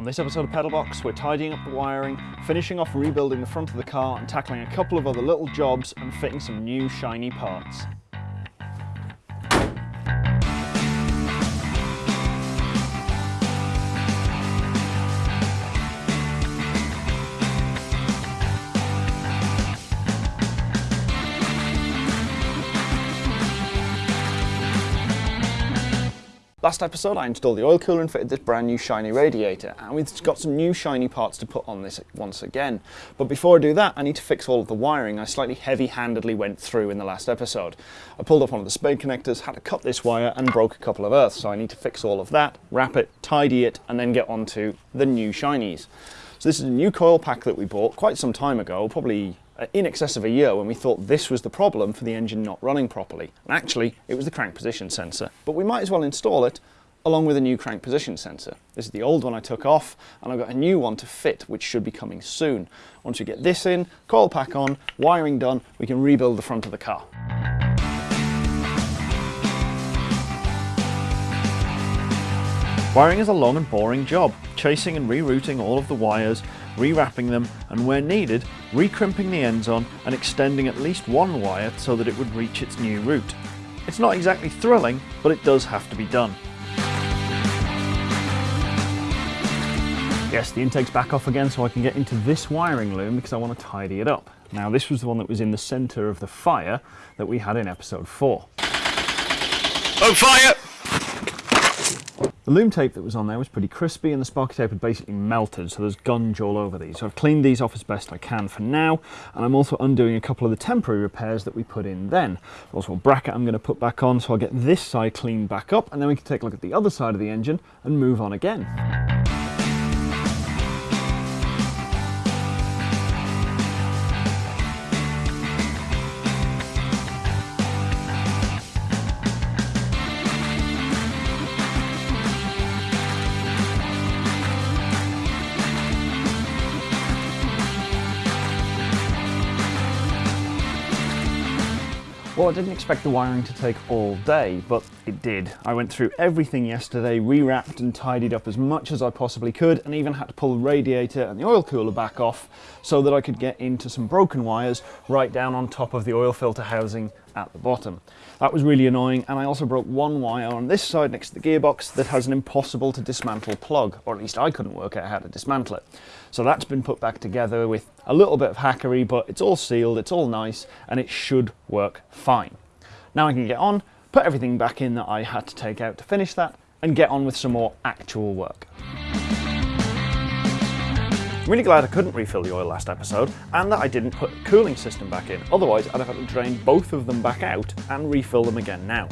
On this episode of Pedalbox, we're tidying up the wiring, finishing off rebuilding the front of the car and tackling a couple of other little jobs and fitting some new shiny parts. Last episode I installed the oil cooler and fitted this brand new shiny radiator and we've got some new shiny parts to put on this once again. But before I do that I need to fix all of the wiring I slightly heavy-handedly went through in the last episode. I pulled off one of the spade connectors, had to cut this wire and broke a couple of earths so I need to fix all of that, wrap it, tidy it and then get onto the new shinies. So this is a new coil pack that we bought quite some time ago, probably Uh, in excess of a year when we thought this was the problem for the engine not running properly. And actually, it was the crank position sensor. But we might as well install it along with a new crank position sensor. This is the old one I took off and I've got a new one to fit which should be coming soon. Once we get this in, coil pack on, wiring done, we can rebuild the front of the car. Wiring is a long and boring job, chasing and rerouting all of the wires, rewrapping them, and where needed, recrimping the ends on and extending at least one wire so that it would reach its new route. It's not exactly thrilling, but it does have to be done. Yes, the intake's back off again so I can get into this wiring loom because I want to tidy it up. Now this was the one that was in the centre of the fire that we had in episode 4. On fire! The loom tape that was on there was pretty crispy and the sparky tape had basically melted so there's gunge all over these. So I've cleaned these off as best I can for now and I'm also undoing a couple of the temporary repairs that we put in then. Also a bracket I'm going to put back on so I'll get this side cleaned back up and then we can take a look at the other side of the engine and move on again. Well, I didn't expect the wiring to take all day, but it did. I went through everything yesterday, rewrapped and tidied up as much as I possibly could, and even had to pull the radiator and the oil cooler back off so that I could get into some broken wires right down on top of the oil filter housing at the bottom. That was really annoying, and I also broke one wire on this side next to the gearbox that has an impossible to dismantle plug, or at least I couldn't work out how to dismantle it. So that's been put back together with a little bit of hackery, but it's all sealed, it's all nice, and it should work fine. Now I can get on, put everything back in that I had to take out to finish that, and get on with some more actual work. I'm really glad I couldn't refill the oil last episode and that I didn't put the cooling system back in, otherwise I'd have had to drain both of them back out and refill them again now.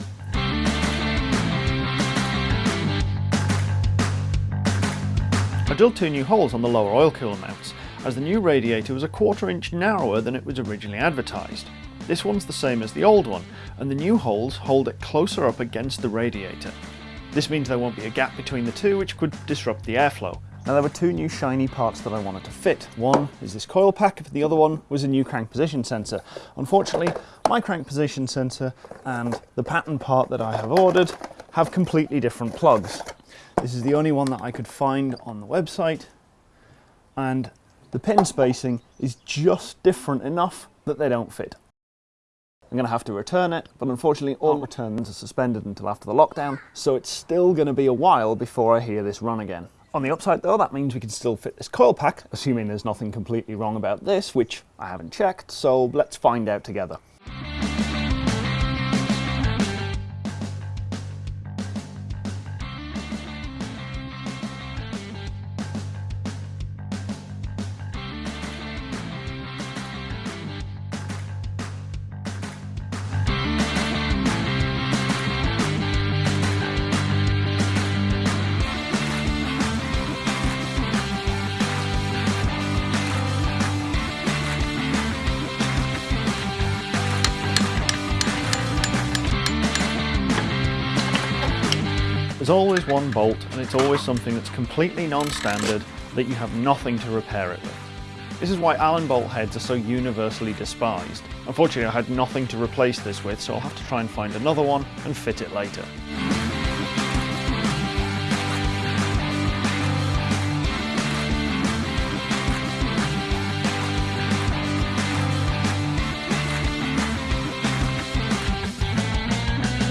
I drilled two new holes on the lower oil cooler mounts, as the new radiator was a quarter inch narrower than it was originally advertised. This one's the same as the old one, and the new holes hold it closer up against the radiator. This means there won't be a gap between the two which could disrupt the airflow, now there were two new shiny parts that I wanted to fit. One is this coil pack, the other one was a new crank position sensor. Unfortunately, my crank position sensor and the pattern part that I have ordered have completely different plugs. This is the only one that I could find on the website and the pin spacing is just different enough that they don't fit. I'm going to have to return it, but unfortunately all returns are suspended until after the lockdown, so it's still going to be a while before I hear this run again. On the upside though, that means we can still fit this coil pack, assuming there's nothing completely wrong about this, which I haven't checked, so let's find out together. There's always one bolt and it's always something that's completely non-standard that you have nothing to repair it with. This is why Allen bolt heads are so universally despised. Unfortunately I had nothing to replace this with so I'll have to try and find another one and fit it later.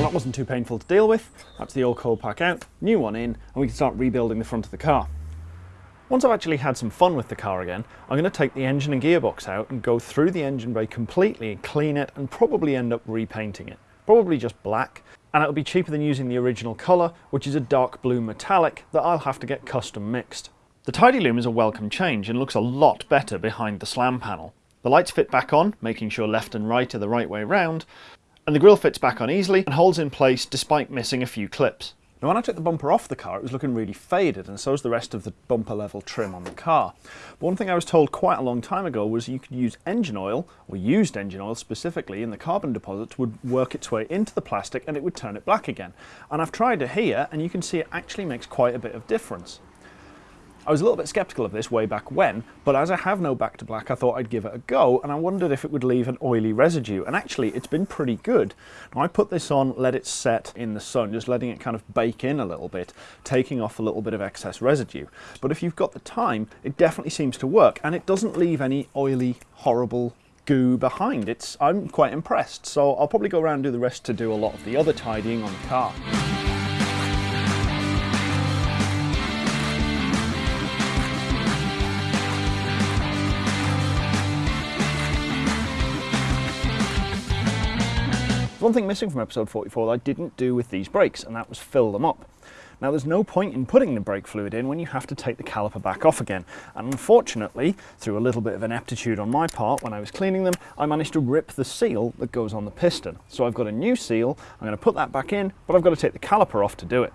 Too painful to deal with. That's the old coil pack out, new one in, and we can start rebuilding the front of the car. Once I've actually had some fun with the car again, I'm going to take the engine and gearbox out and go through the engine bay completely, and clean it, and probably end up repainting it. Probably just black, and it'll be cheaper than using the original colour, which is a dark blue metallic that I'll have to get custom mixed. The Tidy Loom is a welcome change and looks a lot better behind the slam panel. The lights fit back on, making sure left and right are the right way round, and the grille fits back on easily and holds in place despite missing a few clips. Now when I took the bumper off the car it was looking really faded and so is the rest of the bumper level trim on the car. But one thing I was told quite a long time ago was you could use engine oil, or used engine oil specifically, in the carbon deposits would work its way into the plastic and it would turn it black again. And I've tried it here and you can see it actually makes quite a bit of difference. I was a little bit sceptical of this way back when, but as I have no back to black, I thought I'd give it a go, and I wondered if it would leave an oily residue, and actually it's been pretty good. Now I put this on, let it set in the sun, just letting it kind of bake in a little bit, taking off a little bit of excess residue. But if you've got the time, it definitely seems to work, and it doesn't leave any oily, horrible goo behind. It's I'm quite impressed, so I'll probably go around and do the rest to do a lot of the other tidying on the car. One thing missing from episode 44 that I didn't do with these brakes, and that was fill them up. Now there's no point in putting the brake fluid in when you have to take the caliper back off again. And unfortunately, through a little bit of ineptitude on my part when I was cleaning them, I managed to rip the seal that goes on the piston. So I've got a new seal, I'm going to put that back in, but I've got to take the caliper off to do it.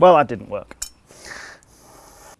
Well, that didn't work.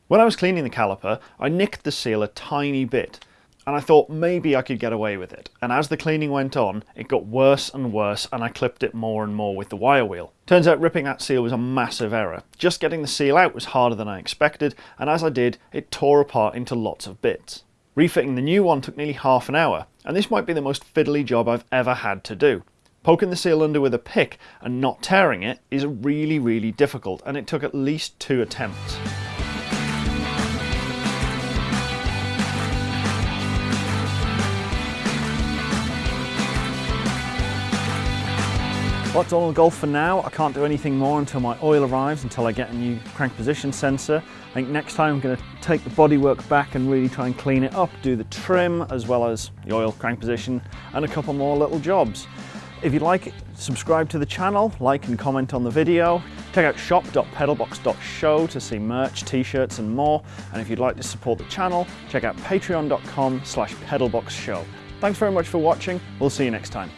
When I was cleaning the caliper, I nicked the seal a tiny bit, and I thought maybe I could get away with it. And as the cleaning went on, it got worse and worse, and I clipped it more and more with the wire wheel. Turns out ripping that seal was a massive error. Just getting the seal out was harder than I expected, and as I did, it tore apart into lots of bits. Refitting the new one took nearly half an hour, and this might be the most fiddly job I've ever had to do. Poking the seal under with a pick and not tearing it is really, really difficult, and it took at least two attempts. Well, that's all golf for now. I can't do anything more until my oil arrives, until I get a new crank position sensor. I think next time I'm going to take the bodywork back and really try and clean it up, do the trim as well as the oil crank position and a couple more little jobs. If you'd like subscribe to the channel, like and comment on the video. Check out shop.pedalbox.show to see merch, t-shirts and more. And if you'd like to support the channel, check out patreon.com slash pedalboxshow. Thanks very much for watching. We'll see you next time.